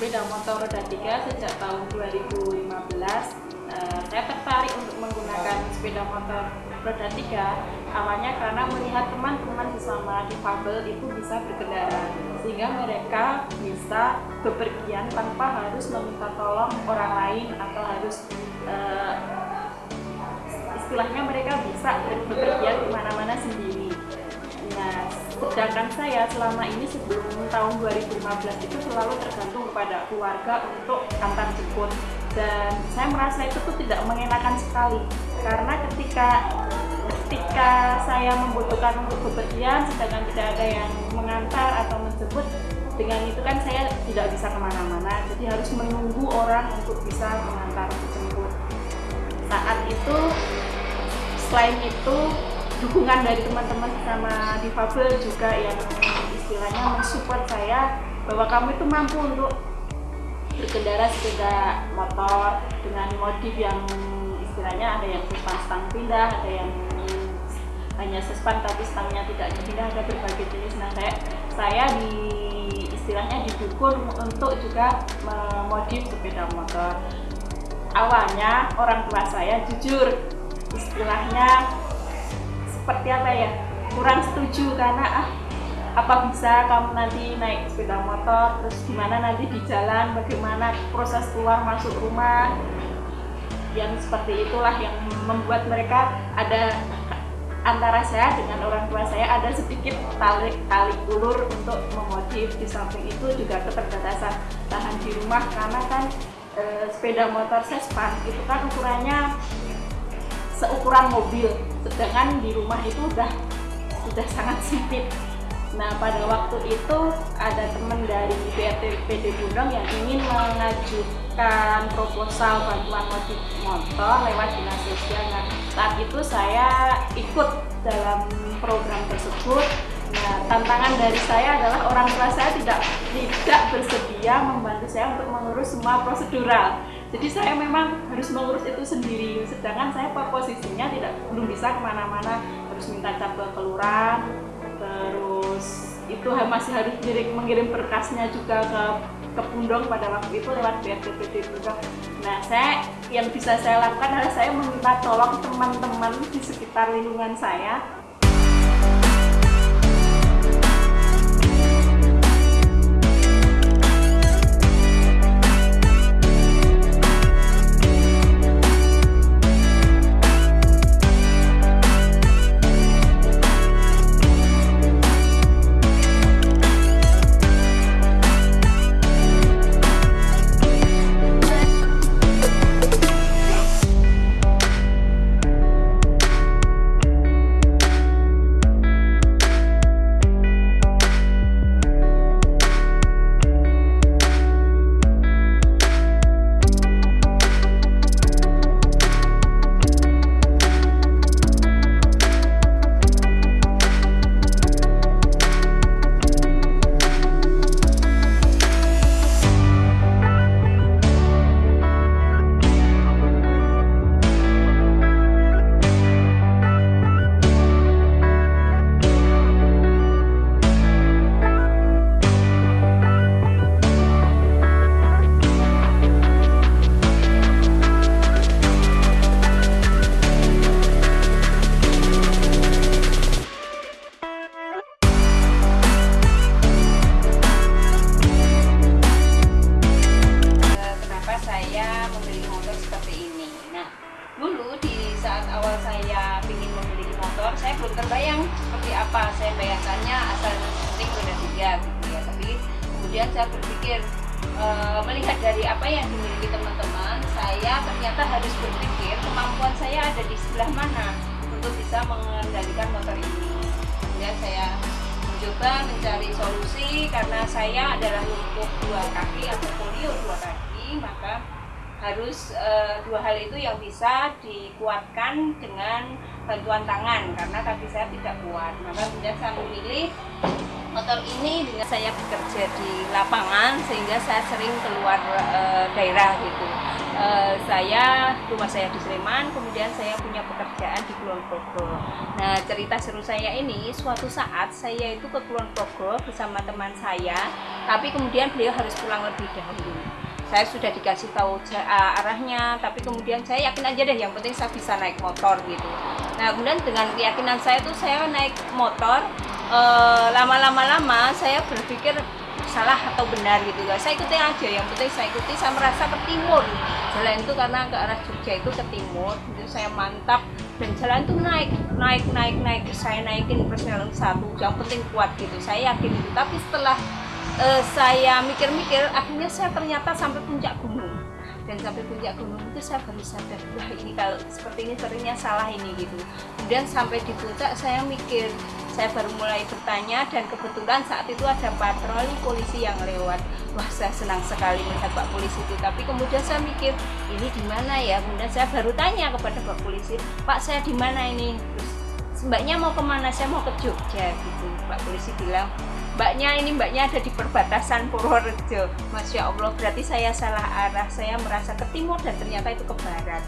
sepeda motor roda 3 sejak tahun 2015 uh, saya tertarik untuk menggunakan sepeda motor roda 3 awalnya karena melihat teman-teman sesama difabel itu bisa berkendara sehingga mereka bisa bepergian tanpa harus meminta tolong orang lain atau harus uh, istilahnya mereka bisa bepergian ke mana-mana sendiri sedangkan saya selama ini sebelum tahun 2015 itu selalu tergantung kepada keluarga untuk antar jemput. Dan saya merasa itu tuh tidak mengenakan sekali. Karena ketika ketika saya membutuhkan untuk bepergian sedangkan tidak ada yang mengantar atau menjemput dengan itu kan saya tidak bisa ke mana-mana. Jadi harus menunggu orang untuk bisa mengantar menjemput saat itu selain itu dukungan dari teman-teman sama difabel juga yang istilahnya mensupport saya bahwa kamu itu mampu untuk berkendara sepeda motor dengan modif yang istilahnya ada yang sespan stang pindah, ada yang hanya sespan tapi stangnya tidak dipindah, ada berbagai jenis. Nah saya, saya di istilahnya didukung untuk juga memodif sepeda motor. Awalnya orang tua saya jujur istilahnya seperti apa ya? Kurang setuju karena ah apa bisa kamu nanti naik sepeda motor terus gimana nanti di jalan bagaimana proses keluar masuk rumah? Yang seperti itulah yang membuat mereka ada antara saya dengan orang tua saya ada sedikit tali tali ulur untuk memodif di samping itu juga keterbatasan lahan di rumah. Karena kan e, sepeda motor sespan itu kan ukurannya seukuran mobil sedangkan di rumah itu udah sudah sangat sempit Nah pada waktu itu ada teman dari BRT PD Bundong yang ingin mengajukan proposal bantuan modif motor lewat dinas sosial. Nah saat itu saya ikut dalam program tersebut. Nah tantangan dari saya adalah orang tua saya tidak tidak bersedia membantu saya untuk mengurus semua prosedural. Jadi saya memang harus mengurus itu sendiri. Sedangkan saya posisinya tidak belum bisa ke mana-mana harus minta cap ke kelurahan, terus itu masih harus mengirim, mengirim berkasnya juga ke ke Pundong pada waktu itu lewat BRTPD juga. Nah, saya yang bisa saya lakukan adalah saya meminta tolong teman-teman di sekitar lingkungan saya tiga gitu ya. Tapi kemudian saya berpikir e, melihat dari apa yang dimiliki teman-teman saya ternyata harus berpikir kemampuan saya ada di sebelah mana untuk bisa mengendalikan motor ini. Kemudian saya mencoba mencari solusi karena saya adalah lumpuh dua kaki atau polio dua kaki maka harus e, dua hal itu yang bisa dikuatkan dengan bantuan tangan karena kaki saya tidak kuat. Maka kemudian saya memilih motor ini dengan saya bekerja di lapangan sehingga saya sering keluar uh, daerah gitu. Uh, saya rumah saya di Sleman, kemudian saya punya pekerjaan di Kulon Progo. Nah cerita seru saya ini suatu saat saya itu ke Kulon Progo bersama teman saya, tapi kemudian beliau harus pulang lebih dahulu saya sudah dikasih tahu arahnya tapi kemudian saya yakin aja deh yang penting saya bisa naik motor gitu nah kemudian dengan keyakinan saya tuh saya naik motor eh, lama-lama-lama saya berpikir salah atau benar gitu guys saya ikuti aja yang penting saya ikuti. Saya merasa ke timur. Jalan itu karena ke arah Jogja itu ke timur. Itu saya mantap dan jalan itu naik naik naik naik. Saya naikin persenan satu yang penting kuat gitu. Saya yakin itu tapi setelah uh, saya mikir-mikir akhirnya saya ternyata sampai puncak gunung dan sampai puncak gunung itu saya baru sadar wah ini kalau seperti ini seringnya salah ini gitu. Kemudian sampai di puncak saya mikir saya baru mulai bertanya dan kebetulan saat itu ada patroli polisi yang lewat. Wah saya senang sekali melihat pak polisi itu. Tapi kemudian saya mikir ini di mana ya? Kemudian saya baru tanya kepada pak polisi pak saya di mana ini? Terus mbaknya mau ke mana? Saya mau ke Jogja gitu. Pak polisi bilang mbaknya ini mbaknya ada di perbatasan Purworejo. Masya Allah berarti saya salah arah. Saya merasa ke timur dan ternyata itu ke barat.